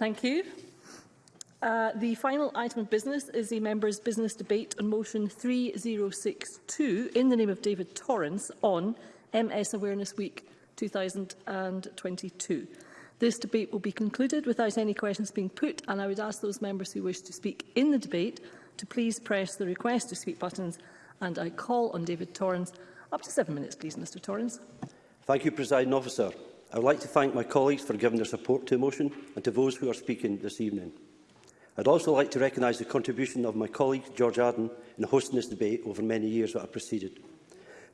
Thank you. Uh, the final item of business is the members' business debate on motion 3062 in the name of David Torrance on MS Awareness Week 2022. This debate will be concluded without any questions being put and I would ask those members who wish to speak in the debate to please press the request to speak buttons and I call on David Torrance. Up to seven minutes, please, Mr Torrance. Thank you, President Officer. I would like to thank my colleagues for giving their support to the motion and to those who are speaking this evening. I'd also like to recognise the contribution of my colleague George Arden in hosting this debate over many years that have preceded.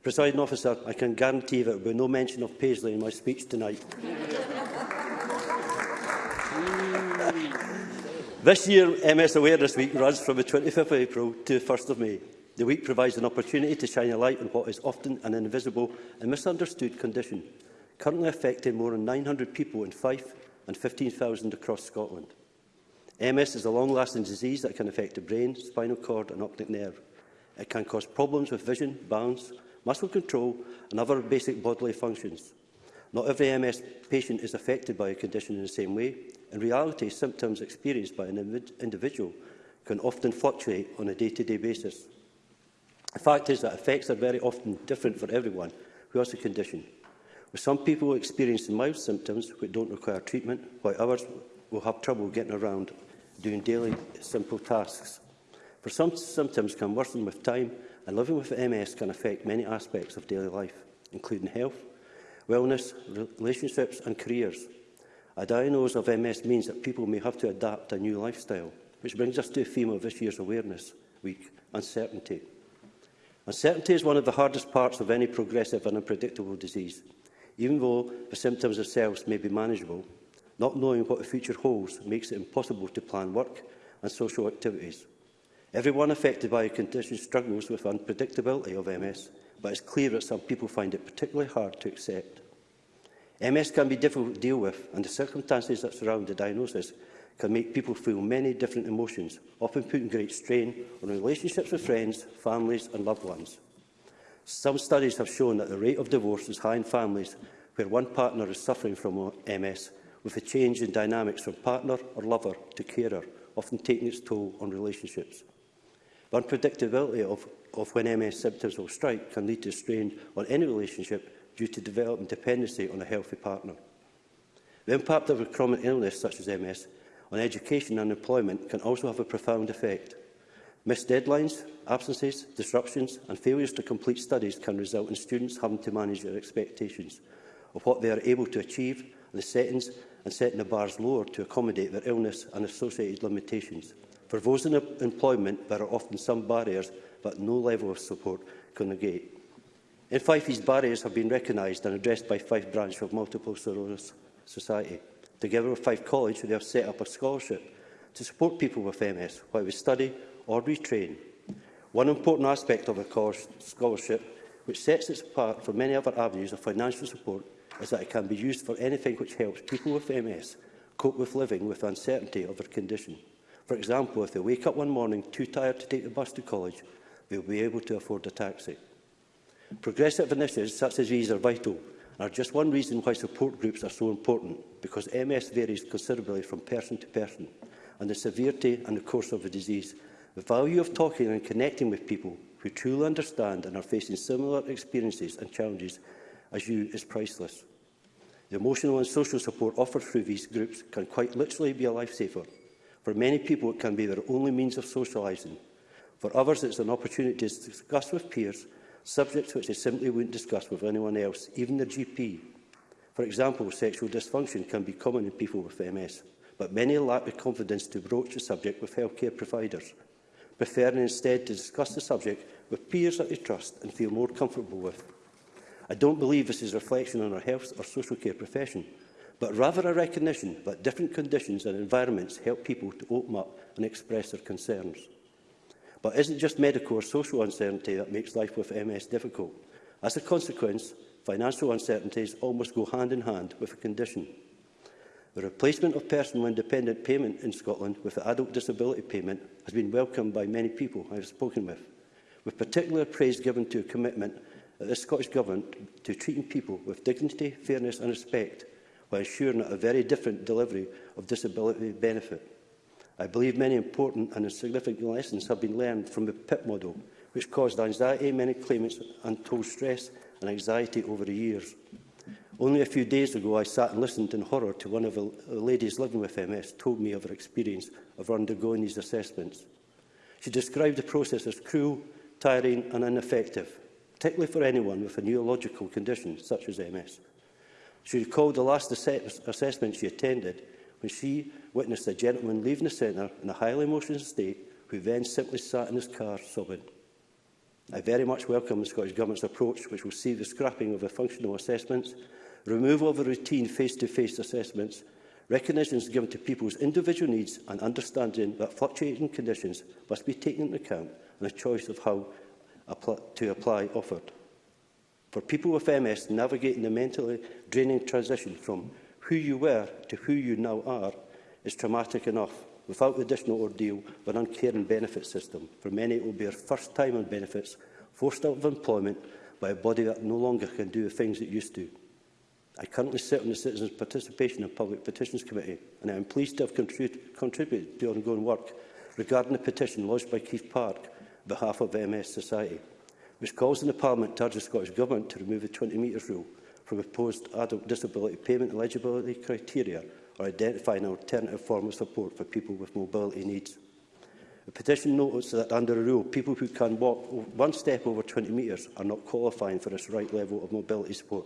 Presiding officer, I can guarantee that there will be no mention of Paisley in my speech tonight. this year, MS Awareness Week runs from the 25th of April to 1st of May. The week provides an opportunity to shine a light on what is often an invisible and misunderstood condition – currently affecting more than 900 people in Fife and 15,000 across Scotland. MS is a long-lasting disease that can affect the brain, spinal cord and optic nerve. It can cause problems with vision, balance, muscle control and other basic bodily functions. Not every MS patient is affected by a condition in the same way. In reality, symptoms experienced by an individual can often fluctuate on a day-to-day -day basis. The fact is that effects are very often different for everyone who has the condition. With some people experiencing mild symptoms which don't require treatment, while others will have trouble getting around doing daily simple tasks. For some symptoms can worsen with time and living with MS can affect many aspects of daily life, including health, wellness, relationships and careers. A diagnosis of MS means that people may have to adapt a new lifestyle, which brings us to the theme of this year's Awareness Week, uncertainty. Uncertainty is one of the hardest parts of any progressive and unpredictable disease even though the symptoms themselves may be manageable. Not knowing what the future holds makes it impossible to plan work and social activities. Everyone affected by a condition struggles with unpredictability of MS, but it's clear that some people find it particularly hard to accept. MS can be difficult to deal with, and the circumstances that surround the diagnosis can make people feel many different emotions, often putting great strain on relationships with friends, families and loved ones. Some studies have shown that the rate of divorce is high in families where one partner is suffering from MS, with a change in dynamics from partner or lover to carer, often taking its toll on relationships. The unpredictability of, of when MS symptoms will strike can lead to strain on any relationship due to developing dependency on a healthy partner. The impact of a chronic illness such as MS on education and employment can also have a profound effect – Missed deadlines, absences, disruptions and failures to complete studies can result in students having to manage their expectations of what they are able to achieve and the settings and setting the bars lower to accommodate their illness and associated limitations. For those in employment, there are often some barriers that no level of support can negate. In Fife, these barriers have been recognised and addressed by Fife Branch of Multiple Sclerosis Society. Together with Fife College, they have set up a scholarship to support people with MS while we study or retrain. One important aspect of a course scholarship, which sets it apart from many other avenues of financial support, is that it can be used for anything which helps people with MS cope with living with uncertainty of their condition. For example, if they wake up one morning too tired to take the bus to college, they will be able to afford a taxi. Progressive initiatives such as these are vital and are just one reason why support groups are so important, because MS varies considerably from person to person, and the severity and the course of the disease The value of talking and connecting with people who truly understand and are facing similar experiences and challenges as you is priceless. The emotional and social support offered through these groups can quite literally be a lifesaver. For many people, it can be their only means of socialising. For others, it's an opportunity to discuss with peers subjects which they simply wouldn't discuss with anyone else, even their GP. For example, sexual dysfunction can be common in people with MS, but many lack the confidence to broach the subject with healthcare providers preferring instead to discuss the subject with peers that they trust and feel more comfortable with. I don't believe this is a reflection on our health or social care profession, but rather a recognition that different conditions and environments help people to open up and express their concerns. But it isn't just medical or social uncertainty that makes life with MS difficult. As a consequence, financial uncertainties almost go hand in hand with the condition. The replacement of personal independent payment in Scotland with the adult disability payment has been welcomed by many people I have spoken with, with particular praise given to a commitment that the Scottish Government to treating people with dignity, fairness and respect while ensuring a very different delivery of disability benefit. I believe many important and significant lessons have been learned from the PIP model, which caused anxiety in many claimants and told stress and anxiety over the years. Only a few days ago, I sat and listened in horror to one of the ladies living with MS told me of her experience of undergoing these assessments. She described the process as cruel, tiring and ineffective, particularly for anyone with a neurological condition such as MS. She recalled the last ass assessment she attended when she witnessed a gentleman leaving the centre in a highly emotional state who then simply sat in his car sobbing. I very much welcome the Scottish Government's approach, which will see the scrapping of the functional assessments removal of routine face-to-face -face assessments, recognition is given to people's individual needs and understanding that fluctuating conditions must be taken into account and a choice of how to apply offered. For people with MS, navigating the mentally draining transition from who you were to who you now are is traumatic enough without the additional ordeal of an uncaring benefit system. For many, it will be their first time on benefits, forced out of employment by a body that no longer can do the things it used to. I currently sit on the Citizens' Participation and Public Petitions Committee, and I am pleased to have contrib contributed to ongoing work regarding the petition lodged by Keith Park on behalf of MS Society, which calls on the Parliament to urge the Scottish Government to remove the 20 metres rule from proposed adult disability payment eligibility criteria or identify an alternative form of support for people with mobility needs. The petition notes that under the rule, people who can walk one step over 20 metres are not qualifying for this right level of mobility support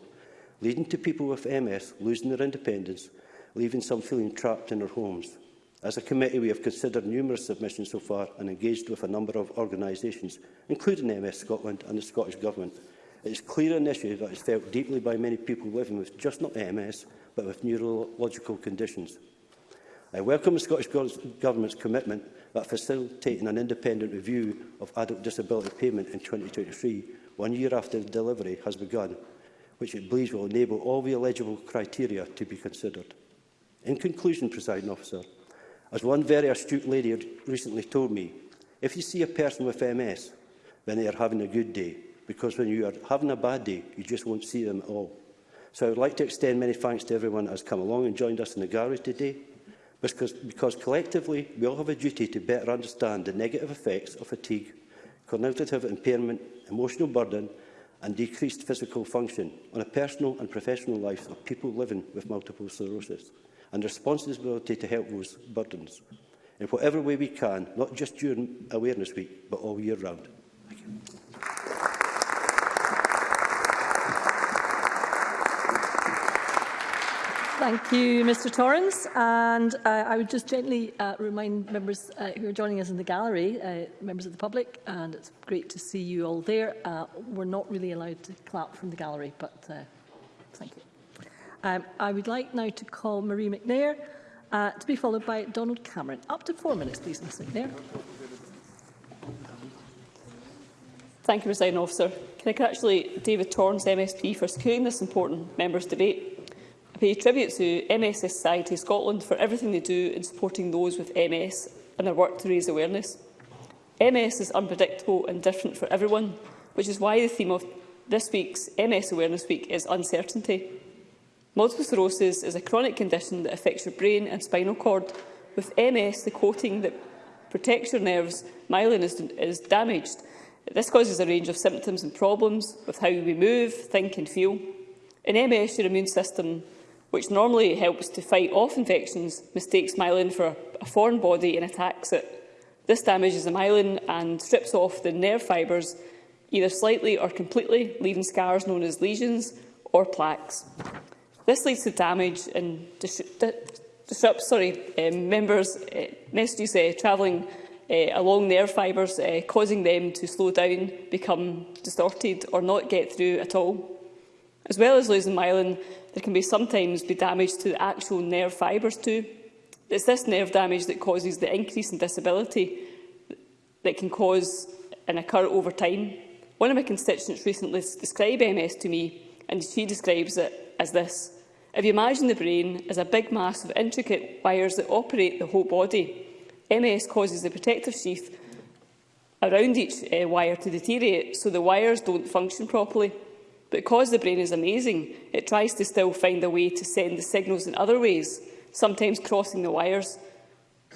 leading to people with MS losing their independence, leaving some feeling trapped in their homes. As a committee, we have considered numerous submissions so far and engaged with a number of organisations, including MS Scotland and the Scottish Government. It is clear an issue that is felt deeply by many people living with just not MS, but with neurological conditions. I welcome the Scottish Government's commitment that facilitating an independent review of adult disability payment in 2023, one year after the delivery, has begun, which it believes will enable all the eligible criteria to be considered. In conclusion, presiding officer, as one very astute lady recently told me, if you see a person with MS, then they are having a good day, because when you are having a bad day, you just won't see them at all. So I would like to extend many thanks to everyone that has come along and joined us in the gallery today, because, because collectively we all have a duty to better understand the negative effects of fatigue, cognitive impairment, emotional burden and decreased physical function on a personal and professional life of people living with multiple sclerosis and responsibility to help those burdens in whatever way we can, not just during Awareness Week, but all year round. Thank you. Thank you, Mr Torrens. And uh, I would just gently uh, remind members uh, who are joining us in the gallery, uh, members of the public, and it's great to see you all there. Uh, we're not really allowed to clap from the gallery, but uh, thank you. Um, I would like now to call Marie McNair, uh, to be followed by Donald Cameron. Up to four minutes, please, Ms McNair. Thank you, President Officer. Can I congratulate David Torrance, MSP, for securing this important members' debate pay tribute to MS Society Scotland for everything they do in supporting those with MS and their work to raise awareness. MS is unpredictable and different for everyone, which is why the theme of this week's MS Awareness Week is uncertainty. Multiple sclerosis is a chronic condition that affects your brain and spinal cord. With MS, the coating that protects your nerves, myelin is, is damaged. This causes a range of symptoms and problems with how we move, think and feel. In MS, your immune system which normally helps to fight off infections, mistakes myelin for a foreign body and attacks it. This damages the myelin and strips off the nerve fibres, either slightly or completely, leaving scars known as lesions or plaques. This leads to damage and dis disrupts sorry, um, members' uh, messages uh, travelling uh, along nerve fibres, uh, causing them to slow down, become distorted or not get through at all. As well as losing myelin, there can be sometimes be damage to the actual nerve fibres too. It's this nerve damage that causes the increase in disability that can cause and occur over time. One of my constituents recently described MS to me, and she describes it as this. If you imagine the brain as a big mass of intricate wires that operate the whole body, MS causes the protective sheath around each uh, wire to deteriorate, so the wires don't function properly because the brain is amazing, it tries to still find a way to send the signals in other ways, sometimes crossing the wires.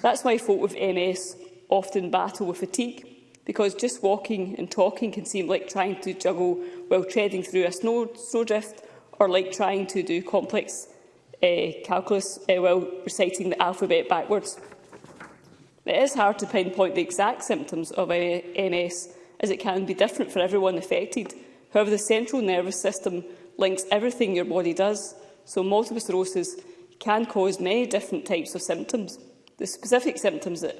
That's why folk with MS often battle with fatigue, because just walking and talking can seem like trying to juggle while treading through a snow snowdrift or like trying to do complex uh, calculus uh, while reciting the alphabet backwards. It is hard to pinpoint the exact symptoms of eh, MS, as it can be different for everyone affected, However, the central nervous system links everything your body does, so multiple sclerosis can cause many different types of symptoms. The specific symptoms that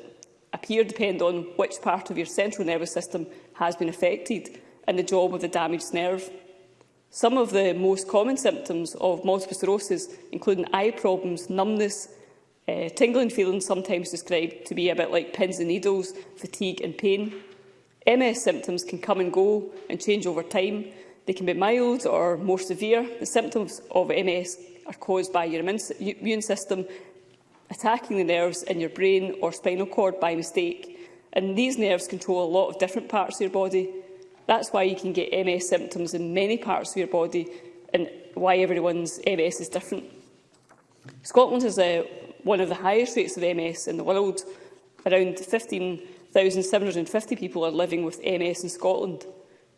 appear depend on which part of your central nervous system has been affected and the job of the damaged nerve. Some of the most common symptoms of multiple sclerosis, include eye problems, numbness, uh, tingling feelings sometimes described to be a bit like pins and needles, fatigue and pain. MS symptoms can come and go and change over time. They can be mild or more severe. The symptoms of MS are caused by your immune system attacking the nerves in your brain or spinal cord by mistake. And these nerves control a lot of different parts of your body. That's why you can get MS symptoms in many parts of your body and why everyone's MS is different. Scotland has uh, one of the highest rates of MS in the world. Around 15 1,750 people are living with MS in Scotland.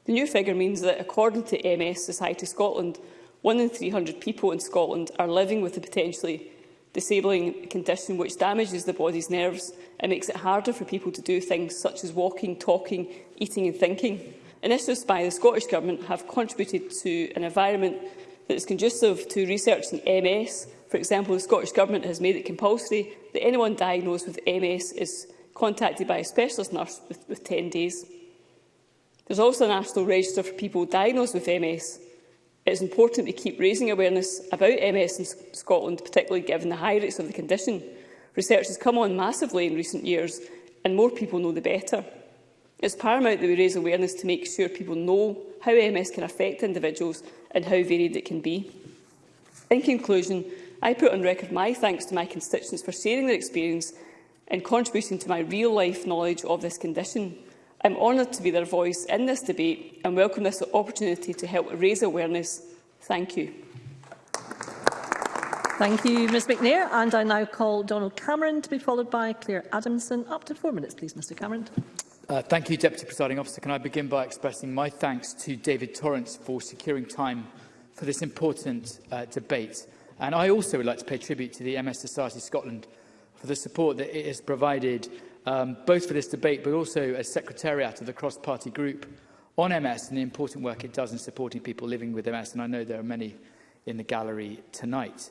The new figure means that, according to MS Society Scotland, one in 300 people in Scotland are living with a potentially disabling condition which damages the body's nerves and makes it harder for people to do things such as walking, talking, eating and thinking. Initiatives by the Scottish Government have contributed to an environment that is conducive to research in MS. For example, the Scottish Government has made it compulsory that anyone diagnosed with MS is contacted by a specialist nurse with, with 10 days. There's also a national register for people diagnosed with MS. It's important to keep raising awareness about MS in Scotland, particularly given the high rates of the condition. Research has come on massively in recent years, and more people know the better. It paramount that we raise awareness to make sure people know how MS can affect individuals and how varied it can be. In conclusion, I put on record my thanks to my constituents for sharing their experience in contributing to my real-life knowledge of this condition. I'm honoured to be their voice in this debate and welcome this opportunity to help raise awareness. Thank you. Thank you, Ms McNair. And I now call Donald Cameron to be followed by Claire Adamson. Up to four minutes, please, Mr Cameron. Uh, thank you, Deputy Presiding Officer. Can I begin by expressing my thanks to David Torrance for securing time for this important uh, debate. And I also would like to pay tribute to the MS Society Scotland for the support that it has provided um, both for this debate but also as Secretariat of the cross-party group on MS and the important work it does in supporting people living with MS, and I know there are many in the gallery tonight.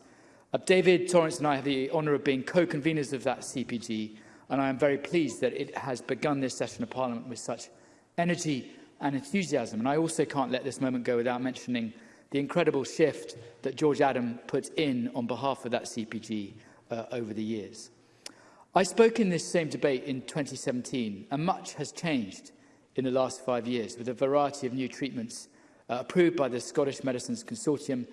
Uh, David Torrance and I have the honour of being co-conveners of that CPG, and I am very pleased that it has begun this session of Parliament with such energy and enthusiasm. And I also can't let this moment go without mentioning the incredible shift that George Adam put in on behalf of that CPG uh, over the years. I spoke in this same debate in 2017, and much has changed in the last five years, with a variety of new treatments uh, approved by the Scottish Medicines Consortium,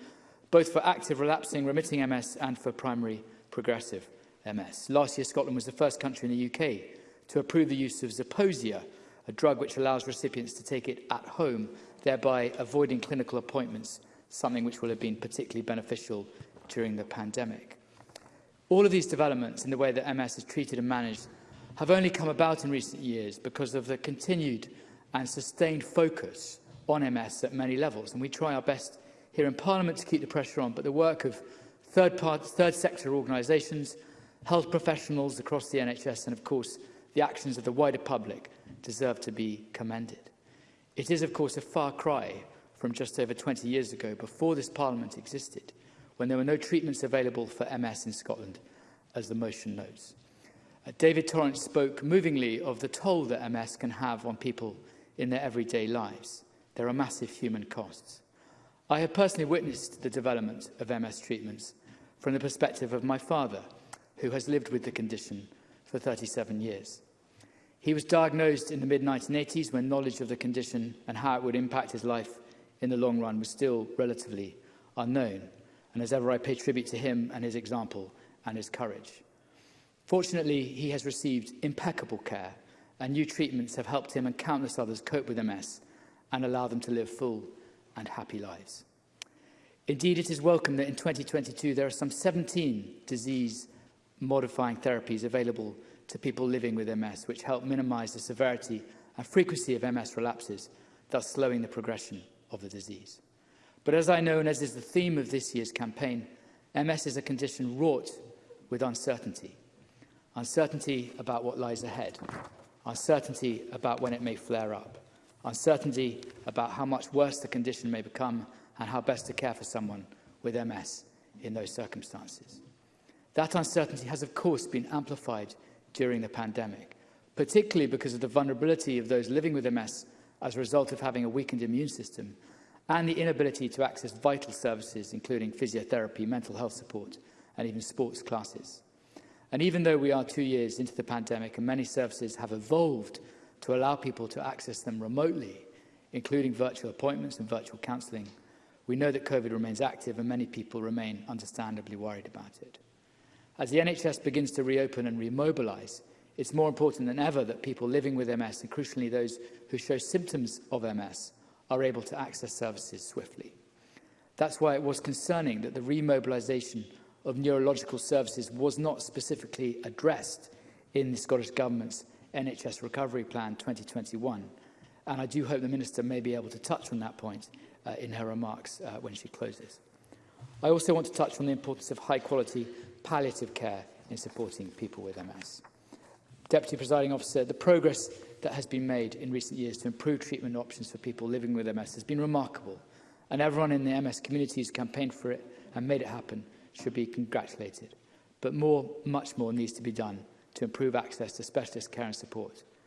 both for active relapsing remitting MS and for primary progressive MS. Last year, Scotland was the first country in the UK to approve the use of Zeposia, a drug which allows recipients to take it at home, thereby avoiding clinical appointments, something which will have been particularly beneficial during the pandemic. All of these developments in the way that MS is treated and managed have only come about in recent years because of the continued and sustained focus on MS at many levels. And we try our best here in Parliament to keep the pressure on, but the work of third, part, third sector organisations, health professionals across the NHS, and of course the actions of the wider public deserve to be commended. It is, of course, a far cry from just over 20 years ago, before this Parliament existed, when there were no treatments available for MS in Scotland, as the motion notes. Uh, David Torrance spoke movingly of the toll that MS can have on people in their everyday lives. There are massive human costs. I have personally witnessed the development of MS treatments from the perspective of my father, who has lived with the condition for 37 years. He was diagnosed in the mid-1980s when knowledge of the condition and how it would impact his life in the long run was still relatively unknown. And as ever, I pay tribute to him and his example and his courage. Fortunately, he has received impeccable care and new treatments have helped him and countless others cope with MS and allow them to live full and happy lives. Indeed, it is welcome that in 2022 there are some 17 disease-modifying therapies available to people living with MS, which help minimise the severity and frequency of MS relapses, thus slowing the progression of the disease. But as I know, and as is the theme of this year's campaign, MS is a condition wrought with uncertainty. Uncertainty about what lies ahead. Uncertainty about when it may flare up. Uncertainty about how much worse the condition may become and how best to care for someone with MS in those circumstances. That uncertainty has, of course, been amplified during the pandemic, particularly because of the vulnerability of those living with MS as a result of having a weakened immune system and the inability to access vital services, including physiotherapy, mental health support and even sports classes. And even though we are two years into the pandemic and many services have evolved to allow people to access them remotely, including virtual appointments and virtual counselling, we know that COVID remains active and many people remain understandably worried about it. As the NHS begins to reopen and remobilise, it's more important than ever that people living with MS, and crucially those who show symptoms of MS, are able to access services swiftly. That's why it was concerning that the remobilisation of neurological services was not specifically addressed in the Scottish Government's NHS Recovery Plan 2021. And I do hope the Minister may be able to touch on that point uh, in her remarks uh, when she closes. I also want to touch on the importance of high-quality palliative care in supporting people with MS. Deputy Presiding Officer, the progress that has been made in recent years to improve treatment options for people living with MS has been remarkable, and everyone in the MS community who's campaigned for it and made it happen should be congratulated. But more, much more needs to be done to improve access to specialist care and support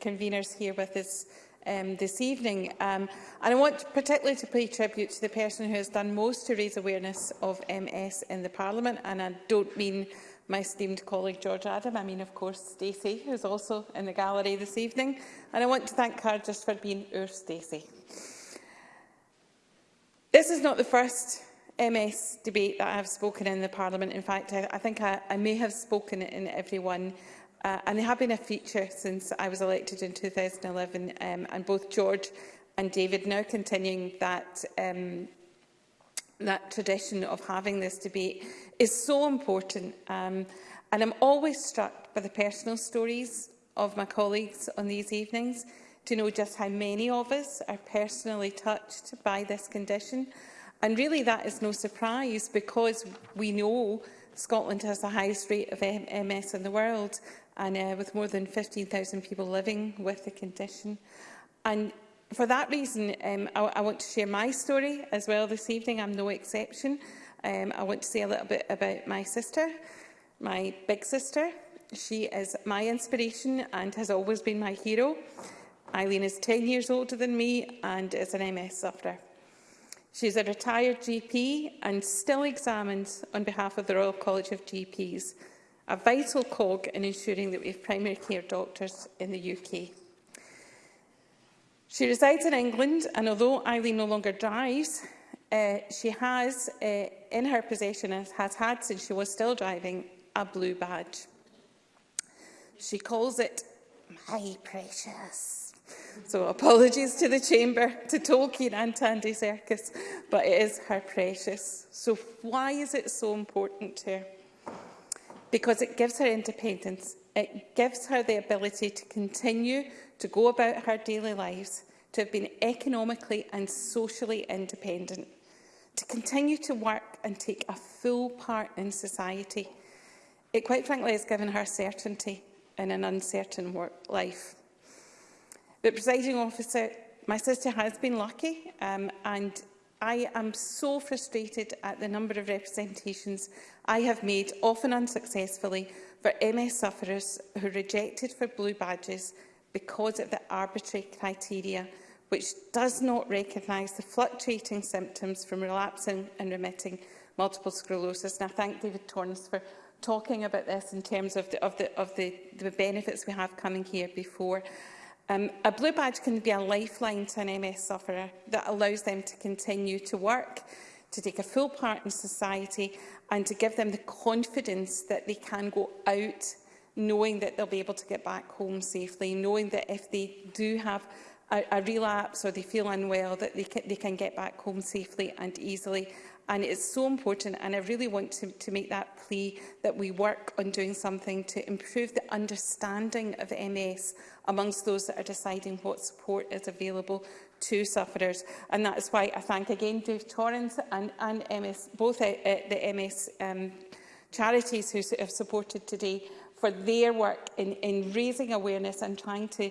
conveners here with us um, this evening. Um, and I want particularly to pay tribute to the person who has done most to raise awareness of MS in the Parliament, and I don't mean my esteemed colleague George Adam, I mean of course Stacey, who's also in the gallery this evening. And I want to thank her just for being our Stacey. This is not the first MS debate that I have spoken in the Parliament. In fact, I, I think I, I may have spoken in every one. Uh, and they have been a feature since I was elected in 2011. Um, and both George and David now continuing that um, that tradition of having this debate is so important. Um, and I'm always struck by the personal stories of my colleagues on these evenings to know just how many of us are personally touched by this condition. And really that is no surprise because we know Scotland has the highest rate of MS in the world and uh, with more than 15,000 people living with the condition. And for that reason, um, I, I want to share my story as well this evening. I'm no exception. Um, I want to say a little bit about my sister, my big sister. She is my inspiration and has always been my hero. Eileen is 10 years older than me and is an MS sufferer. She is a retired GP and still examines on behalf of the Royal College of GPs, a vital cog in ensuring that we have primary care doctors in the UK. She resides in England and although Eileen no longer drives, uh, she has uh, in her possession and has had since she was still driving a blue badge. She calls it my precious So apologies to the Chamber, to Tolkien and Tandy Serkis, but it is her precious. So why is it so important to her? Because it gives her independence. It gives her the ability to continue to go about her daily lives, to have been economically and socially independent, to continue to work and take a full part in society. It quite frankly has given her certainty in an uncertain work life. But, presiding officer, my sister has been lucky um, and I am so frustrated at the number of representations I have made, often unsuccessfully, for MS sufferers who rejected for blue badges because of the arbitrary criteria which does not recognise the fluctuating symptoms from relapsing and remitting multiple sclerosis. And I thank David Torrance for talking about this in terms of the, of the, of the, the benefits we have coming here before. Um, a blue badge can be a lifeline to an MS sufferer that allows them to continue to work, to take a full part in society and to give them the confidence that they can go out knowing that they'll be able to get back home safely, knowing that if they do have a, a relapse or they feel unwell, that they can, they can get back home safely and easily and it is so important and I really want to, to make that plea that we work on doing something to improve the understanding of MS amongst those that are deciding what support is available to sufferers. And that is why I thank again Dave Torrance and, and MS, both uh, uh the MS um, charities who have supported today for their work in, in raising awareness and trying to,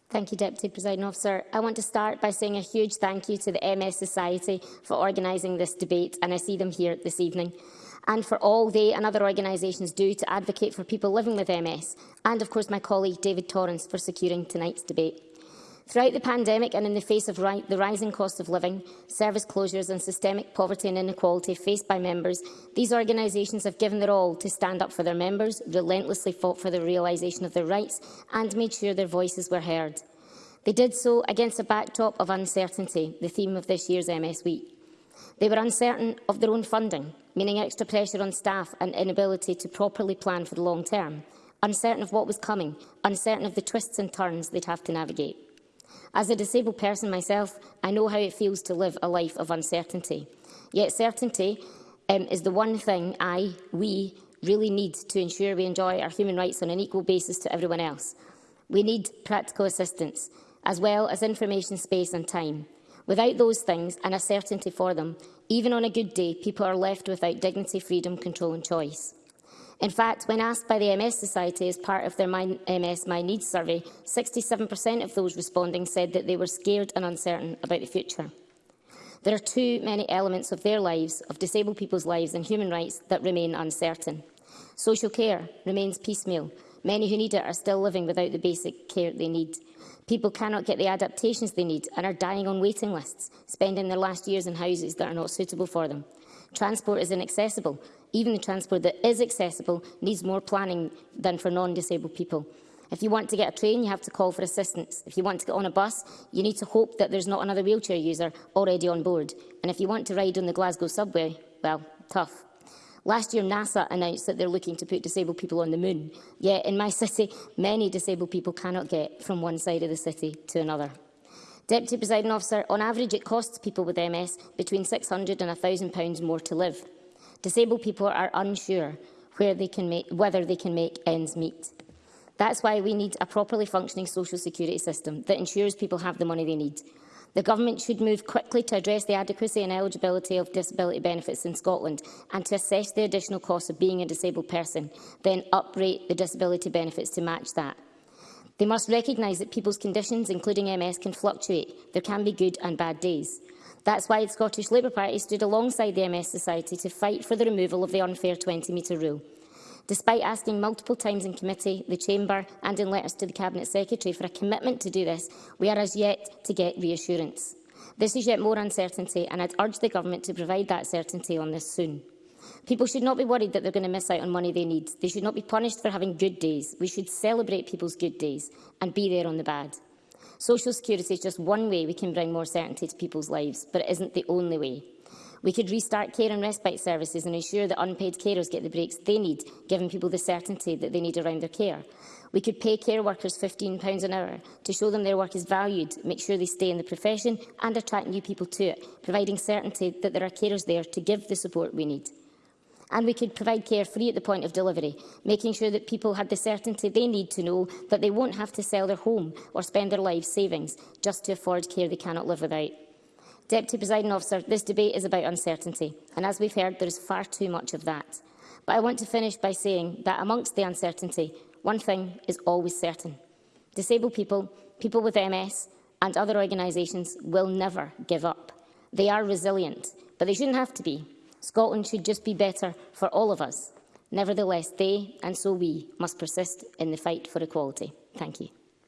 Thank you, Deputy Presiding Officer. I want to start by saying a huge thank you to the MS Society for organising this debate, and I see them here this evening and for all they and other organisations do to advocate for people living with MS, and of course my colleague David Torrance for securing tonight's debate. Throughout the pandemic and in the face of ri the rising cost of living, service closures and systemic poverty and inequality faced by members, these organisations have given their all to stand up for their members, relentlessly fought for the realisation of their rights and made sure their voices were heard. They did so against a backdrop of uncertainty, the theme of this year's MS Week. They were uncertain of their own funding, meaning extra pressure on staff and inability to properly plan for the long term, uncertain of what was coming, uncertain of the twists and turns they'd have to navigate. As a disabled person myself, I know how it feels to live a life of uncertainty. Yet certainty um, is the one thing I, we, really need to ensure we enjoy our human rights on an equal basis to everyone else. We need practical assistance, as well as information space and time. Without those things and a certainty for them, even on a good day, people are left without dignity, freedom, control and choice. In fact, when asked by the MS Society as part of their My MS My Needs survey, 67% of those responding said that they were scared and uncertain about the future. There are too many elements of their lives, of disabled people's lives and human rights that remain uncertain. Social care remains piecemeal. Many who need it are still living without the basic care they need. People cannot get the adaptations they need and are dying on waiting lists, spending their last years in houses that are not suitable for them. Transport is inaccessible. Even the transport that is accessible needs more planning than for non-disabled people. If you want to get a train, you have to call for assistance. If you want to get on a bus, you need to hope that there's not another wheelchair user already on board. And if you want to ride on the Glasgow subway, well, tough. Last year, NASA announced that they're looking to put disabled people on the moon. Yet in my city, many disabled people cannot get from one side of the city to another. Deputy Presiding Officer, on average it costs people with MS between 600 and 1,000 pounds more to live. Disabled people are unsure where they can make, whether they can make ends meet. That's why we need a properly functioning social security system that ensures people have the money they need, The Government should move quickly to address the adequacy and eligibility of disability benefits in Scotland and to assess the additional cost of being a disabled person, then uprate the disability benefits to match that. They must recognise that people's conditions, including MS, can fluctuate. There can be good and bad days. That's why the Scottish Labour Party stood alongside the MS Society to fight for the removal of the unfair 20-metre rule. Despite asking multiple times in committee, the Chamber and in letters to the Cabinet Secretary for a commitment to do this, we are as yet to get reassurance. This is yet more uncertainty and I'd urge the Government to provide that certainty on this soon. People should not be worried that they're going to miss out on money they need. They should not be punished for having good days. We should celebrate people's good days and be there on the bad. Social security is just one way we can bring more certainty to people's lives, but it isn't the only way. We could restart care and respite services and ensure that unpaid carers get the breaks they need, giving people the certainty that they need around their care. We could pay care workers £15 an hour to show them their work is valued, make sure they stay in the profession and attract new people to it, providing certainty that there are carers there to give the support we need. And we could provide care free at the point of delivery, making sure that people had the certainty they need to know that they won't have to sell their home or spend their life savings just to afford care they cannot live without. Deputy Presiding Officer, this debate is about uncertainty, and as we've heard, there is far too much of that. But I want to finish by saying that amongst the uncertainty, one thing is always certain. Disabled people, people with MS and other organisations will never give up. They are resilient, but they shouldn't have to be. Scotland should just be better for all of us. Nevertheless, they, and so we, must persist in the fight for equality. Thank you.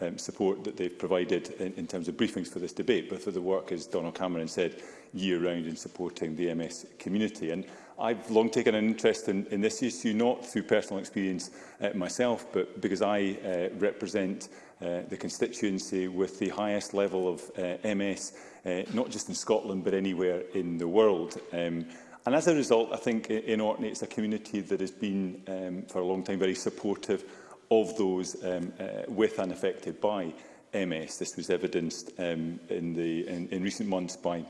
um, support that they've provided in, in terms of briefings for this debate, but for the work, as Donald Cameron said, year-round in supporting the MS community. And I've long taken an interest in, in this issue, not through personal experience uh, myself, but because I uh, represent uh, the constituency with the highest level of uh, MS, uh, not just in Scotland, but anywhere in the world. Um, and as a result, I think in Orkney it's a community that has been um, for a long time very supportive of those um, uh, with and affected by MS. This was evidenced um, in, the, in, in recent months by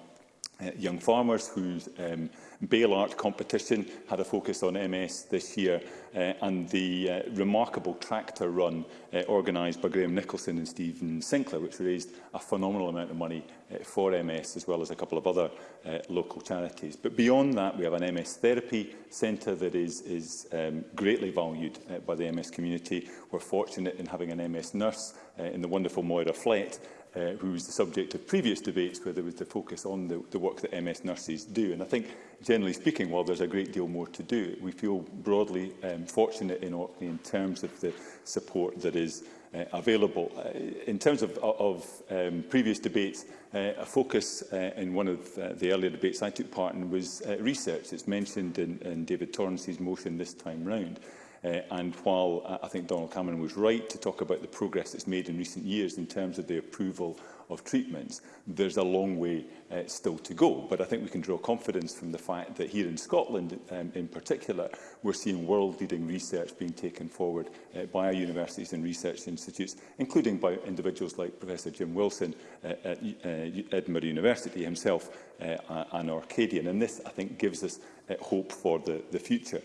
uh, young farmers whose um, bail art competition had a focus on MS this year uh, and the uh, remarkable tractor run uh, organised by Graham Nicholson and Stephen Sinclair which raised a phenomenal amount of money uh, for MS as well as a couple of other uh, local charities. But beyond that we have an MS therapy centre that is, is um, greatly valued uh, by the MS community. We're fortunate in having an MS nurse uh, in the wonderful Moira Flett uh, who was the subject of previous debates where there was the focus on the, the work that MS nurses do. And I think, generally speaking, while there's a great deal more to do, we feel broadly um, fortunate in Orkney in terms of the support that is uh, available. Uh, in terms of, of um, previous debates, uh, a focus uh, in one of uh, the earlier debates I took part in was uh, research. It's mentioned in, in David Torrance's motion this time round. Uh, and while uh, I think Donald Cameron was right to talk about the progress that's made in recent years in terms of the approval of treatments, there's a long way uh, still to go. But I think we can draw confidence from the fact that here in Scotland, um, in particular, we're seeing world-leading research being taken forward uh, by our universities and research institutes, including by individuals like Professor Jim Wilson uh, at uh, Edinburgh University himself, uh, an Arcadian. And this, I think, gives us uh, hope for the, the future.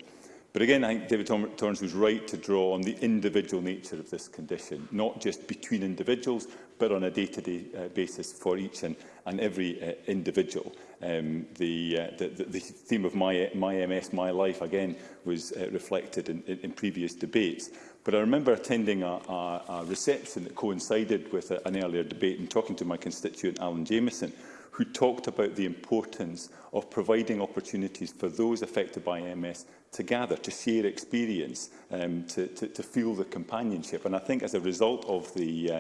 But again, I think David Torrance was right to draw on the individual nature of this condition, not just between individuals, but on a day-to-day -day, uh, basis for each and, and every uh, individual. Um, the, uh, the, the theme of my, my MS, My Life, again, was uh, reflected in, in, in previous debates. But I remember attending a, a, a reception that coincided with a, an earlier debate and talking to my constituent, Alan Jameson, who talked about the importance of providing opportunities for those affected by MS to gather, to share experience, um, to, to, to feel the companionship. And I think as a result of the uh,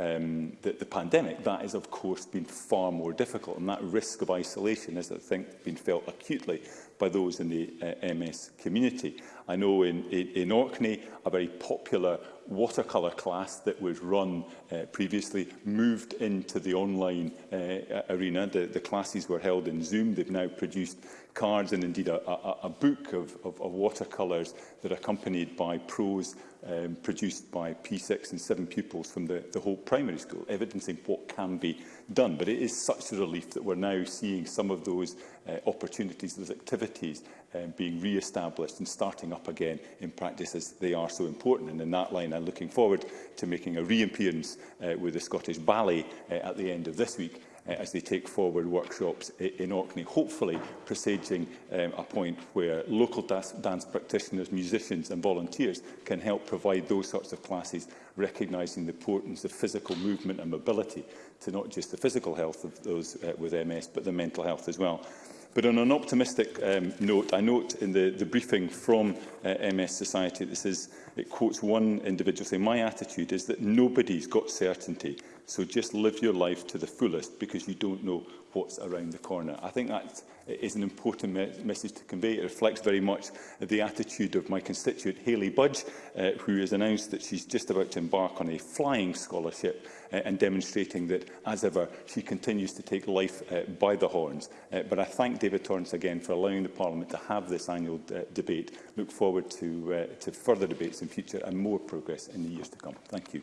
um, the, the pandemic, that has, of course, been far more difficult. And that risk of isolation has, I think, been felt acutely by those in the uh, MS community. I know in, in, in Orkney, a very popular watercolour class that was run uh, previously moved into the online uh, arena. The, the classes were held in Zoom. They've now produced cards and indeed a, a, a book of, of, of watercolours that are accompanied by prose um, produced by P6 and seven pupils from the, the whole primary school, evidencing what can be done. But it is such a relief that we're now seeing some of those uh, opportunities, those activities um, being re-established and starting up again in practice as they are so important. And in that line, I'm looking forward to making a reappearance uh, with the Scottish Ballet uh, at the end of this week uh, as they take forward workshops in Orkney, hopefully presaging um, a point where local dance, dance practitioners, musicians and volunteers can help provide those sorts of classes, recognising the importance of physical movement and mobility to not just the physical health of those uh, with MS, but the mental health as well. But on an optimistic um, note, I note in the, the briefing from uh, MS Society, this is, it quotes one individual saying, my attitude is that nobody's got certainty So just live your life to the fullest because you don't know what's around the corner. I think that's is an important me message to convey. It reflects very much the attitude of my constituent Hayley Budge, uh, who has announced that she's just about to embark on a flying scholarship uh, and demonstrating that, as ever, she continues to take life uh, by the horns. Uh, but I thank David Torrance again for allowing the Parliament to have this annual uh, debate. Look forward to, uh, to further debates in future and more progress in the years to come. Thank you.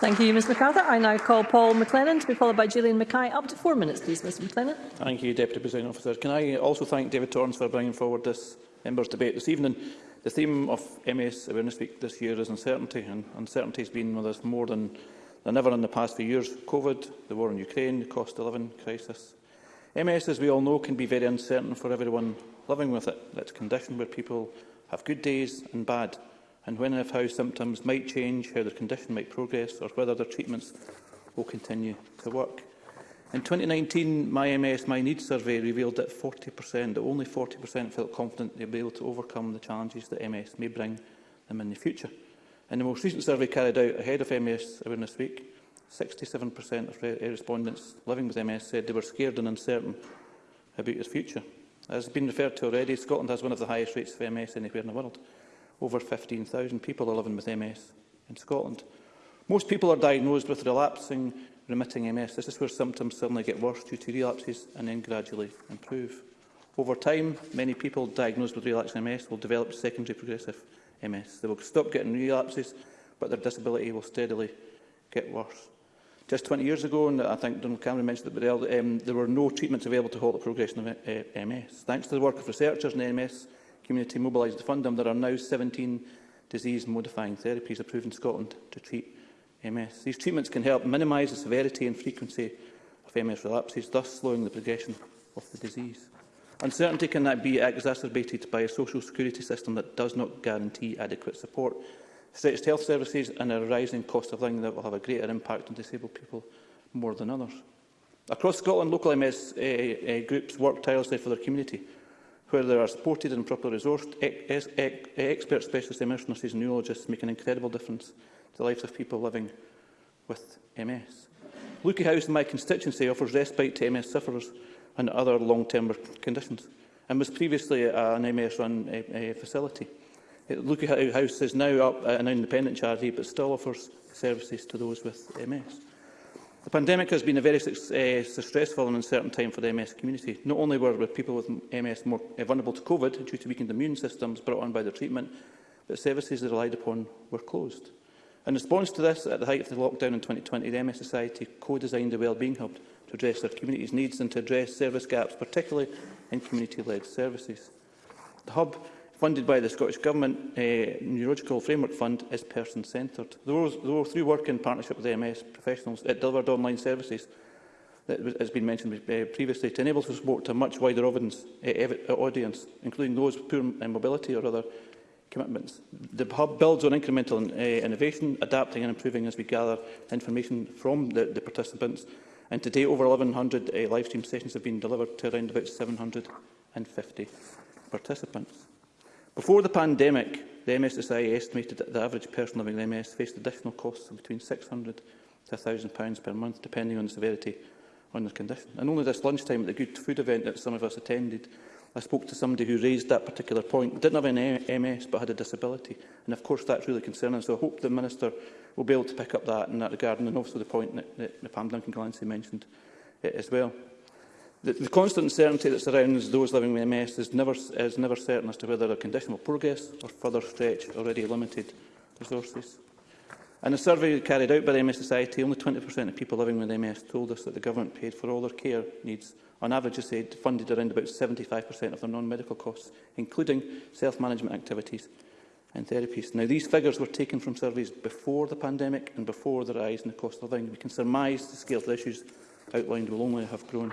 Thank you, Ms MacArthur. I now call Paul McLennan to be followed by Gillian Mackay. Up to four minutes, please, Mr McLennan. Thank you, Deputy Deputy Presiding Officer. Can I also thank David Torrance for bringing forward this members' debate this evening. The theme of MS Awareness Week this year is uncertainty, and uncertainty has been with us more than, than ever in the past few years. COVID, the war in Ukraine, the cost of living crisis. MS, as we all know, can be very uncertain for everyone living with it. It's a condition where people have good days and bad, and when and if how symptoms might change, how their condition might progress, or whether their treatments will continue to work. In 2019, my MS, my needs survey revealed that 40%, that only 40% felt confident they'd be able to overcome the challenges that MS may bring them in the future. In the most recent survey carried out ahead of MS Awareness Week, 67% of eh, respondents living with MS said they were scared and uncertain about their future. As has been referred to already, Scotland has one of the highest rates of MS anywhere in the world. Over 15,000 people are living with MS in Scotland. Most people are diagnosed with relapsing remitting MS. This is where symptoms suddenly get worse due to relapses and then gradually improve. Over time, many people diagnosed with relapsing MS will develop secondary progressive MS. They will stop getting relapses, but their disability will steadily get worse. Just 20 years ago, and I think Donald Cameron mentioned it, but, um, there were no treatments available to halt the progression of uh, MS. Thanks to the work of researchers in the MS community mobilised to fund them, there are now 17 disease-modifying therapies approved in Scotland to treat MS. These treatments can help minimise the severity and frequency of MS relapses, thus slowing the progression of the disease. Uncertainty can that be exacerbated by a social security system that does not guarantee adequate support. Stretched health services and a rising cost of living that will have a greater impact on disabled people more than others. Across Scotland, local MS uh, uh, groups work tirelessly for their community, where they are supported and properly resourced. ex ex expert specialist MS nurses and neurologists make an incredible difference the lives of people living with MS. Lukey House in my constituency offers respite to MS sufferers and other long-term conditions and was previously an MS-run a uh, uh, facility. Uh, Lukey House is now up an independent charity but still offers services to those with MS. The pandemic has been a very uh, stressful and uncertain time for the MS community. Not only were people with MS more vulnerable to COVID due to weakened immune systems brought on by the treatment, but services they relied upon were closed. In response to this, at the height of the lockdown in 2020, the MSSI co-designed a wellbeing hub to address their community's needs and to address service gaps, particularly in community-led services. The hub, funded by the Scottish Government uh, Neurological Framework Fund, is person-centred. Though through work in partnership with MS professionals, it delivered online services that has been mentioned eh, previously to enable support to a much wider audience, uh, audience, including those with poor mobility or other commitments. The hub builds on incremental uh, innovation, adapting and improving as we gather information from the, the participants. And to date, over 1,100 uh, eh, live stream sessions have been delivered to around about 750 participants. Before the pandemic, the MSSI estimated that the average person living with MS faced additional costs of between £600 to £1,000 per month, depending on the severity on their condition. And only this lunchtime at the Good Food event that some of us attended, I spoke to somebody who raised that particular point, didn't have an MS but had a disability. And of course that's really concerning. So I hope the Minister will be able to pick up that in that regard and also the point that, that Pam Duncan Glancy mentioned uh, as well. The, the constant uncertainty that surrounds those living with MS is never, is never certain as to whether their condition will progress or further stretch already limited resources. In a survey carried out by the MS Society, only 20% of people living with MS told us that the government paid for all their care needs On average, they said, funded around about 75% of their non-medical costs, including self-management activities and therapies. Now, these figures were taken from surveys before the pandemic and before the rise in the cost of living. We can surmise the scale of the issues outlined will only have grown.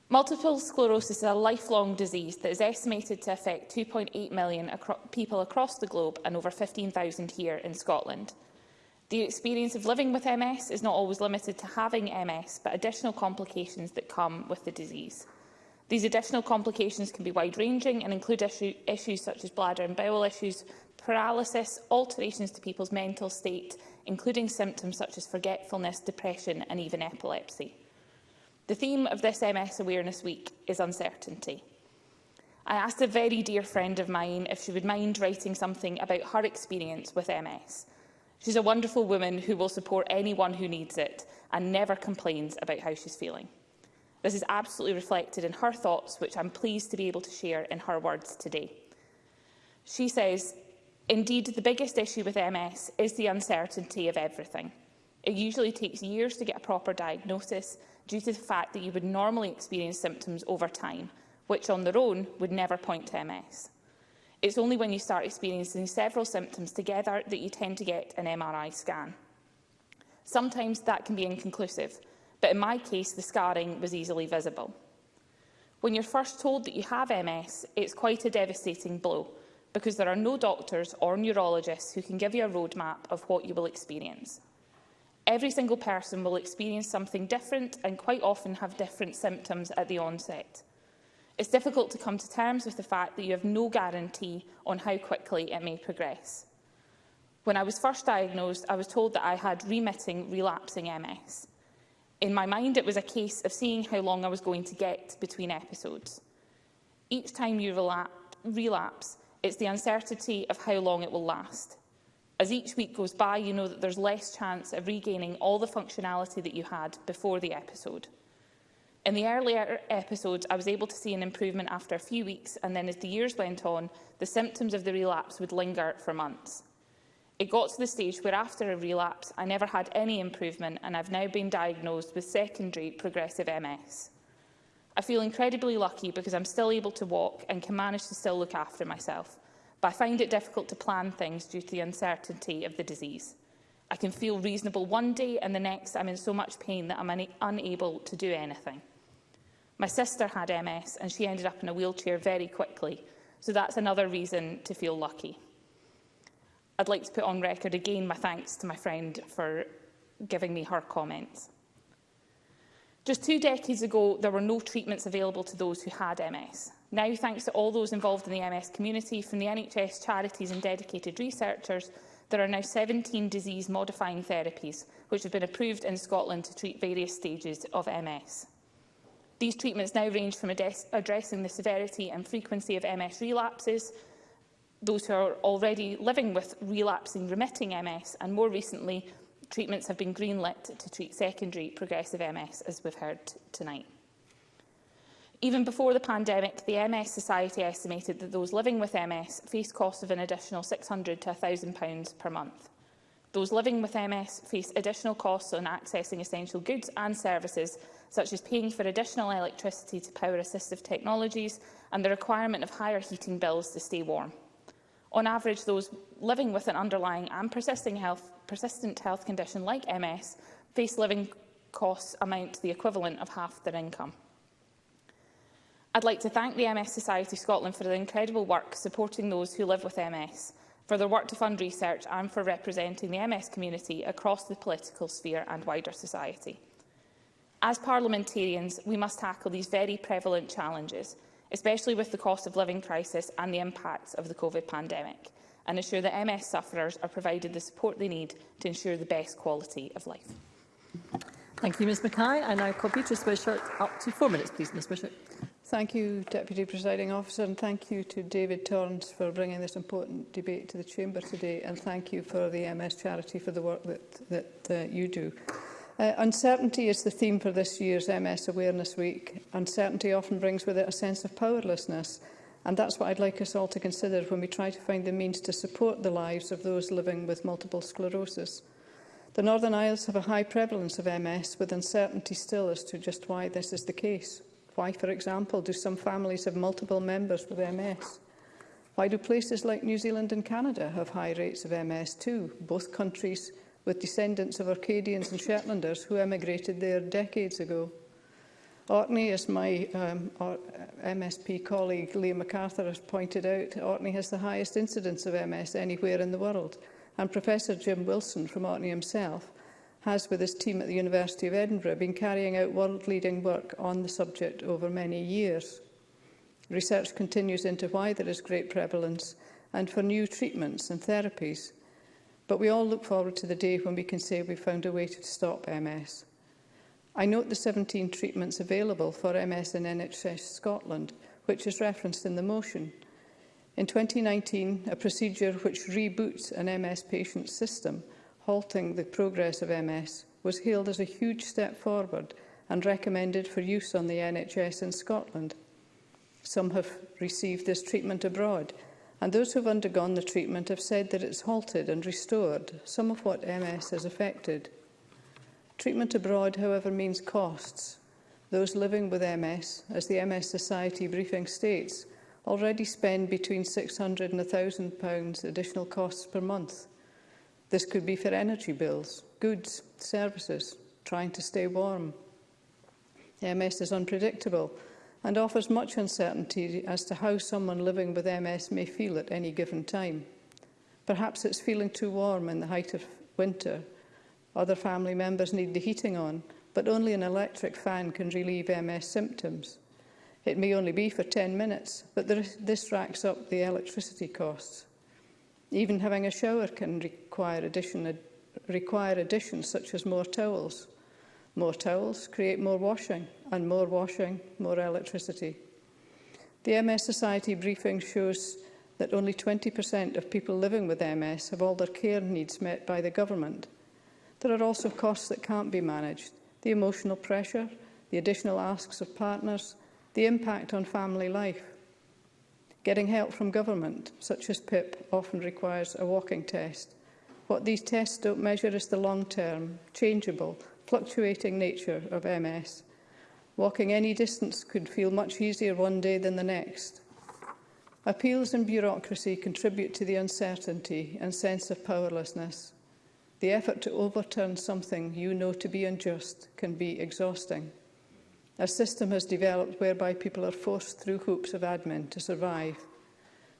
Multiple sclerosis is a lifelong disease that is estimated to affect 2.8 million acro people across the globe and over 15,000 here in Scotland. The experience of living with MS is not always limited to having MS, but additional complications that come with the disease. These additional complications can be wide-ranging and include issue, issues such as bladder and bowel issues, paralysis, alterations to people's mental state, including symptoms such as forgetfulness, depression and even epilepsy. The theme of this MS Awareness Week is uncertainty. I asked a very dear friend of mine if she would mind writing something about her experience with MS. She's a wonderful woman who will support anyone who needs it and never complains about how she's feeling. This is absolutely reflected in her thoughts, which I'm pleased to be able to share in her words today. She says, Indeed, the biggest issue with MS is the uncertainty of everything. It usually takes years to get a proper diagnosis due to the fact that you would normally experience symptoms over time, which on their own would never point to MS. It's only when you start experiencing several symptoms together that you tend to get an MRI scan. Sometimes that can be inconclusive, but in my case the scarring was easily visible. When you're first told that you have MS, it's quite a devastating blow because there are no doctors or neurologists who can give you a roadmap of what you will experience. Every single person will experience something different and quite often have different symptoms at the onset. It's difficult to come to terms with the fact that you have no guarantee on how quickly it may progress. When I was first diagnosed, I was told that I had remitting, relapsing MS. In my mind, it was a case of seeing how long I was going to get between episodes. Each time you relapse, relapse it's the uncertainty of how long it will last. As each week goes by, you know that there's less chance of regaining all the functionality that you had before the episode. In the earlier episodes, I was able to see an improvement after a few weeks, and then as the years went on, the symptoms of the relapse would linger for months. It got to the stage where after a relapse, I never had any improvement, and I've now been diagnosed with secondary progressive MS. I feel incredibly lucky because I'm still able to walk and can manage to still look after myself but I find it difficult to plan things due to the uncertainty of the disease. I can feel reasonable one day and the next I'm in so much pain that I'm unable to do anything. My sister had MS and she ended up in a wheelchair very quickly, so that's another reason to feel lucky. I'd like to put on record again my thanks to my friend for giving me her comments. Just two decades ago, there were no treatments available to those who had MS. Now, thanks to all those involved in the MS community, from the NHS, charities and dedicated researchers, there are now 17 disease-modifying therapies which have been approved in Scotland to treat various stages of MS. These treatments now range from addressing the severity and frequency of MS relapses, those who are already living with relapsing remitting MS, and more recently, treatments have been greenlit to treat secondary progressive MS, as we've heard tonight. Even before the pandemic, the MS Society estimated that those living with MS face costs of an additional £600 to £1,000 per month. Those living with MS face additional costs on accessing essential goods and services, such as paying for additional electricity to power assistive technologies and the requirement of higher heating bills to stay warm. On average, those living with an underlying and persisting health, persistent health condition like MS face living costs amount to the equivalent of half their income. I'd like to thank the MS Society Scotland for the incredible work supporting those who live with MS, for their work to fund research and for representing the MS community across the political sphere and wider society. As parliamentarians, we must tackle these very prevalent challenges, especially with the cost of living crisis and the impacts of the COVID pandemic, and ensure that MS sufferers are provided the support they need to ensure the best quality of life. Thank you, Ms Mackay. I now call Beatrice Wishart up to four minutes, please, Ms Wishart. Thank you, Deputy Presiding Officer, and thank you to David Torrance for bringing this important debate to the Chamber today, and thank you for the MS Charity for the work that, that uh, you do. Uh, uncertainty is the theme for this year's MS Awareness Week. Uncertainty often brings with it a sense of powerlessness, and that's what I'd like us all to consider when we try to find the means to support the lives of those living with multiple sclerosis. The Northern Isles have a high prevalence of MS, with uncertainty still as to just why this is the case. Why, for example, do some families have multiple members with MS? Why do places like New Zealand and Canada have high rates of MS too, both countries with descendants of Arcadians and Shetlanders who emigrated there decades ago? Orkney, as my um, uh, MSP colleague Liam MacArthur has pointed out, Orkney has the highest incidence of MS anywhere in the world. And Professor Jim Wilson from Orkney himself has, with his team at the University of Edinburgh, been carrying out world-leading work on the subject over many years. Research continues into why there is great prevalence and for new treatments and therapies. But we all look forward to the day when we can say we've found a way to stop MS. I note the 17 treatments available for MS in NHS Scotland, which is referenced in the motion. In 2019, a procedure which reboots an MS patient system – halting the progress of MS was hailed as a huge step forward and recommended for use on the NHS in Scotland. Some have received this treatment abroad, and those who have undergone the treatment have said that it's halted and restored some of what MS has affected. Treatment abroad, however, means costs. Those living with MS, as the MS Society briefing states, already spend between £600 and £1,000 additional costs per month This could be for energy bills, goods, services, trying to stay warm. MS is unpredictable and offers much uncertainty as to how someone living with MS may feel at any given time. Perhaps it's feeling too warm in the height of winter. Other family members need the heating on, but only an electric fan can relieve MS symptoms. It may only be for 10 minutes, but this racks up the electricity costs. Even having a shower can require addition, ad, require additions such as more towels. More towels create more washing, and more washing, more electricity. The MS Society briefing shows that only 20% of people living with MS have all their care needs met by the government. There are also costs that can't be managed, the emotional pressure, the additional asks of partners, the impact on family life. Getting help from government, such as PIP, often requires a walking test, What these tests don't measure is the long-term, changeable, fluctuating nature of MS. Walking any distance could feel much easier one day than the next. Appeals and bureaucracy contribute to the uncertainty and sense of powerlessness. The effort to overturn something you know to be unjust can be exhausting. A system has developed whereby people are forced through hoops of admin to survive.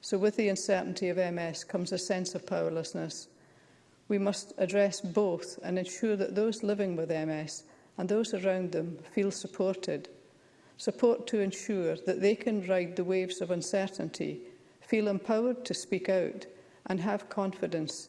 So with the uncertainty of MS comes a sense of powerlessness We must address both and ensure that those living with MS and those around them feel supported. Support to ensure that they can ride the waves of uncertainty, feel empowered to speak out and have confidence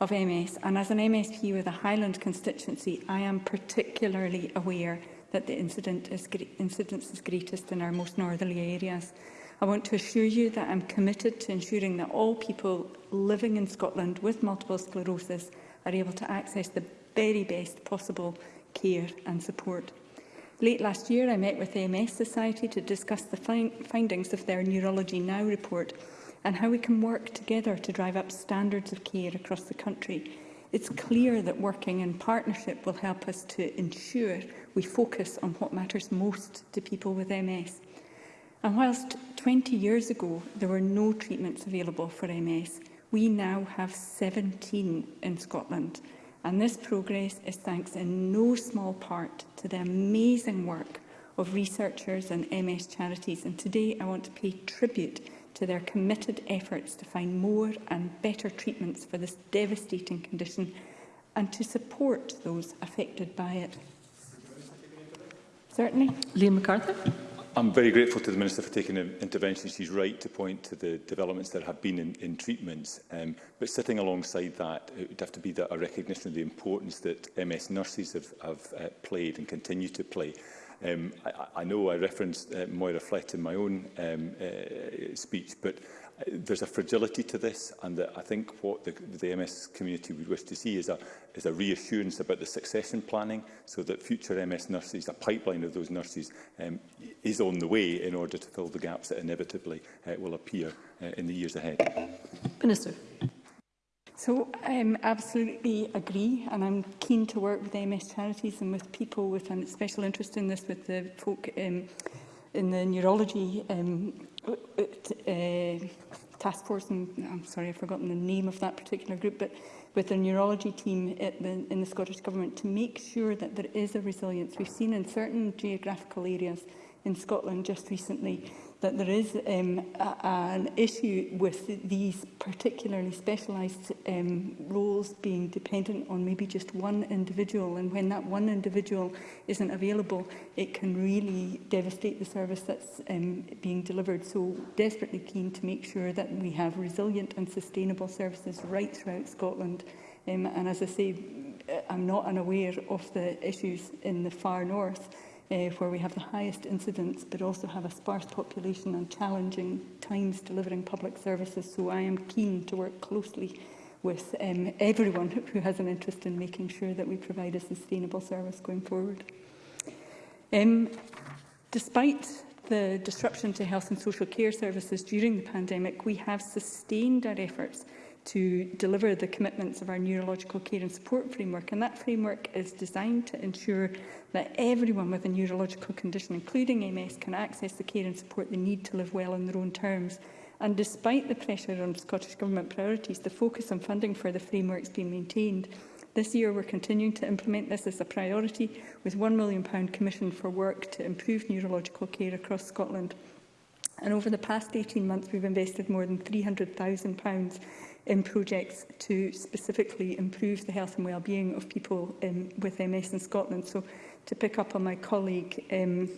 of MS, and as an MSP with a Highland constituency, I am particularly aware that the incident is, incidence is greatest in our most northerly areas. I want to assure you that I'm committed to ensuring that all people living in Scotland with multiple sclerosis are able to access the very best possible care and support. Late last year, I met with the MS Society to discuss the findings of their Neurology Now report and how we can work together to drive up standards of care across the country. It's clear that working in partnership will help us to ensure we focus on what matters most to people with MS. And whilst 20 years ago there were no treatments available for MS, we now have 17 in Scotland. And this progress is thanks in no small part to the amazing work of researchers and MS charities. And today I want to pay tribute to their committed efforts to find more and better treatments for this devastating condition and to support those affected by it. Certainly. Liam MacArthur. I'm very grateful to the Minister for taking an intervention. She's right to point to the developments that have been in, in treatments. Um, but sitting alongside that, it would have to be that a recognition of the importance that MS nurses have, have uh, played and continue to play. Um, I, I know I referenced uh, Moira Flett in my own um, uh, speech, but there's a fragility to this, and that I think what the, the MS community would wish to see is a, is a reassurance about the succession planning, so that future MS nurses, a pipeline of those nurses, um, is on the way in order to fill the gaps that inevitably uh, will appear uh, in the years ahead. Minister. So I um, absolutely agree and I'm keen to work with MS charities and with people with a special interest in this with the folk um, in the neurology um, uh, task force, and I'm sorry, I've forgotten the name of that particular group, but with the neurology team the, in the Scottish Government to make sure that there is a resilience. We've seen in certain geographical areas in Scotland just recently that there is um, a, an issue with these particularly specialised um, roles being dependent on maybe just one individual and when that one individual isn't available it can really devastate the service that's um, being delivered so desperately keen to make sure that we have resilient and sustainable services right throughout Scotland um, and as I say I'm not unaware of the issues in the far north uh, where we have the highest incidence but also have a sparse population and challenging times delivering public services. So I am keen to work closely with um, everyone who has an interest in making sure that we provide a sustainable service going forward. Um, despite the disruption to health and social care services during the pandemic, we have sustained our efforts to deliver the commitments of our neurological care and support framework. And that framework is designed to ensure that everyone with a neurological condition, including MS, can access the care and support they need to live well on their own terms. And despite the pressure on Scottish Government priorities, the focus on funding for the framework has been maintained. This year, we're continuing to implement this as a priority, with £1 million commissioned for work to improve neurological care across Scotland. And over the past 18 months, we've invested more than £300,000 um, projects to specifically improve the health and well-being of people um, with MS in Scotland. So to pick up on my colleague um,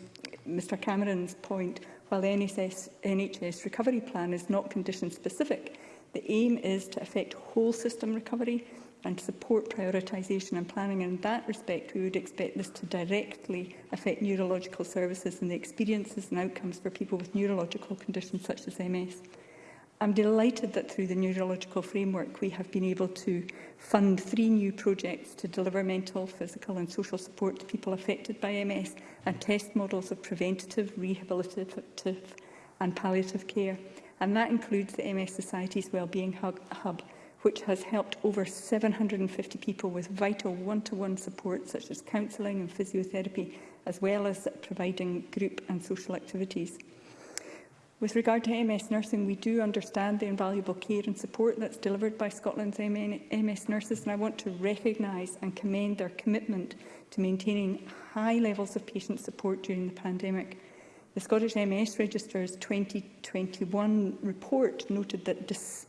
Mr Cameron's point, while the NHS, NHS recovery plan is not condition specific, the aim is to affect whole system recovery and support prioritisation and planning. in that respect, we would expect this to directly affect neurological services and the experiences and outcomes for people with neurological conditions such as MS. I'm delighted that through the neurological framework we have been able to fund three new projects to deliver mental, physical and social support to people affected by MS and test models of preventative, rehabilitative and palliative care. And that includes the MS Society's Wellbeing Hub, which has helped over 750 people with vital one-to-one -one support such as counselling and physiotherapy, as well as providing group and social activities. With regard to MS nursing, we do understand the invaluable care and support that's delivered by Scotland's MS nurses, and I want to recognise and commend their commitment to maintaining high levels of patient support during the pandemic. The Scottish MS Register's 2021 report noted that despite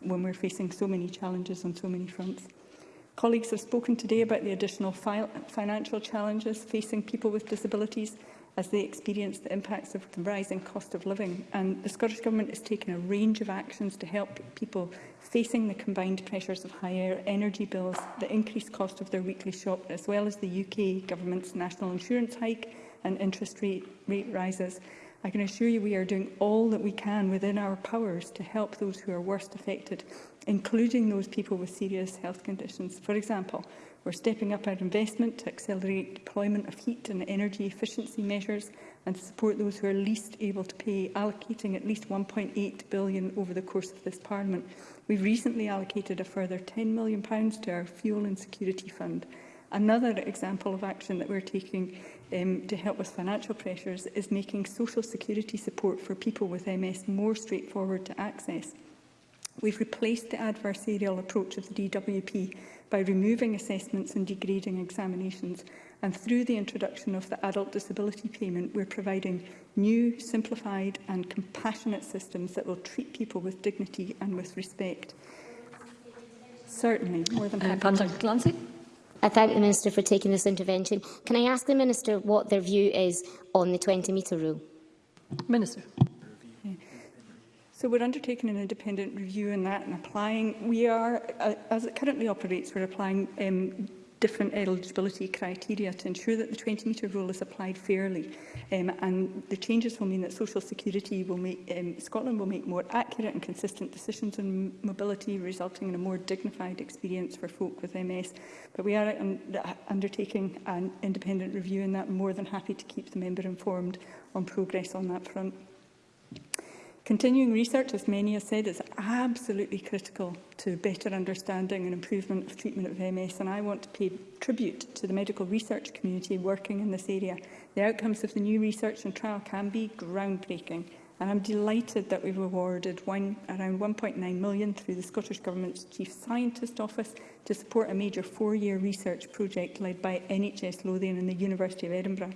when we're facing so many challenges on so many fronts. Colleagues have spoken today about the additional fi financial challenges facing people with disabilities as they experience the impacts of the rising cost of living. And the Scottish Government is taking a range of actions to help people facing the combined pressures of higher energy bills, the increased cost of their weekly shop, as well as the UK Government's national insurance hike and interest rate, rate rises. I can assure you we are doing all that we can within our powers to help those who are worst affected, including those people with serious health conditions. For example, We're stepping up our investment to accelerate deployment of heat and energy efficiency measures and to support those who are least able to pay, allocating at least £1.8 billion over the course of this Parliament. We've recently allocated a further £10 million to our Fuel Insecurity Fund. Another example of action that we're taking um, to help with financial pressures is making social security support for people with MS more straightforward to access. We've replaced the adversarial approach of the DWP by removing assessments and degrading examinations and through the introduction of the adult disability payment we're providing new, simplified and compassionate systems that will treat people with dignity and with respect. Certainly, more than uh, happy. Uh, I thank the Minister for taking this intervention. Can I ask the Minister what their view is on the 20-metre rule? Minister. So we're undertaking an independent review in that and applying. We are, uh, as it currently operates, we're applying um, different eligibility criteria to ensure that the 20-metre rule is applied fairly. Um, and the changes will mean that Social Security will make, um, Scotland will make more accurate and consistent decisions on mobility, resulting in a more dignified experience for folk with MS. But we are un undertaking an independent review in that more than happy to keep the member informed on progress on that front. Continuing research, as many have said, is absolutely critical to better understanding and improvement of treatment of MS, and I want to pay tribute to the medical research community working in this area. The outcomes of the new research and trial can be groundbreaking, and I'm delighted that we've awarded one, around 1.9 million through the Scottish Government's Chief Scientist Office to support a major four-year research project led by NHS Lothian and the University of Edinburgh.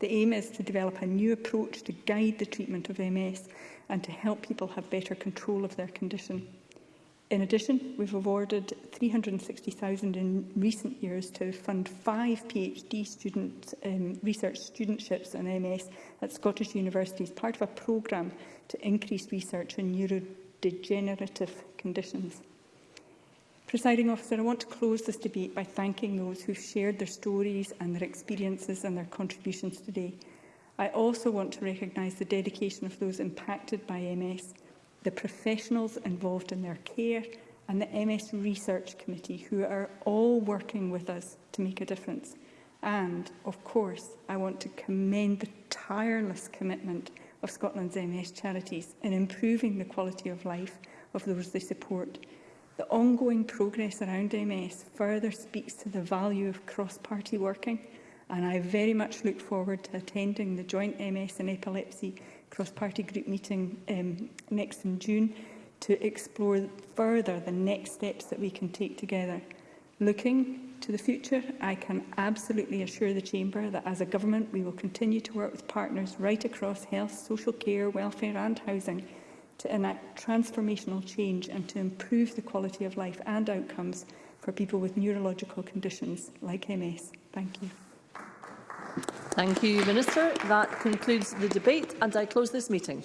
The aim is to develop a new approach to guide the treatment of MS and to help people have better control of their condition. In addition, we've awarded 360,000 in recent years to fund five PhD students, um, research studentships on MS at Scottish universities, part of a programme to increase research on neurodegenerative conditions. Presiding officer, I want to close this debate by thanking those who have shared their stories and their experiences and their contributions today. I also want to recognise the dedication of those impacted by MS, the professionals involved in their care and the MS Research Committee who are all working with us to make a difference. And, of course, I want to commend the tireless commitment of Scotland's MS charities in improving the quality of life of those they support The ongoing progress around MS further speaks to the value of cross-party working and I very much look forward to attending the joint MS and epilepsy cross-party group meeting um, next in June to explore further the next steps that we can take together. Looking to the future, I can absolutely assure the Chamber that as a government we will continue to work with partners right across health, social care, welfare and housing to enact transformational change and to improve the quality of life and outcomes for people with neurological conditions like MS. Thank you. Thank you, Minister. That concludes the debate and I close this meeting.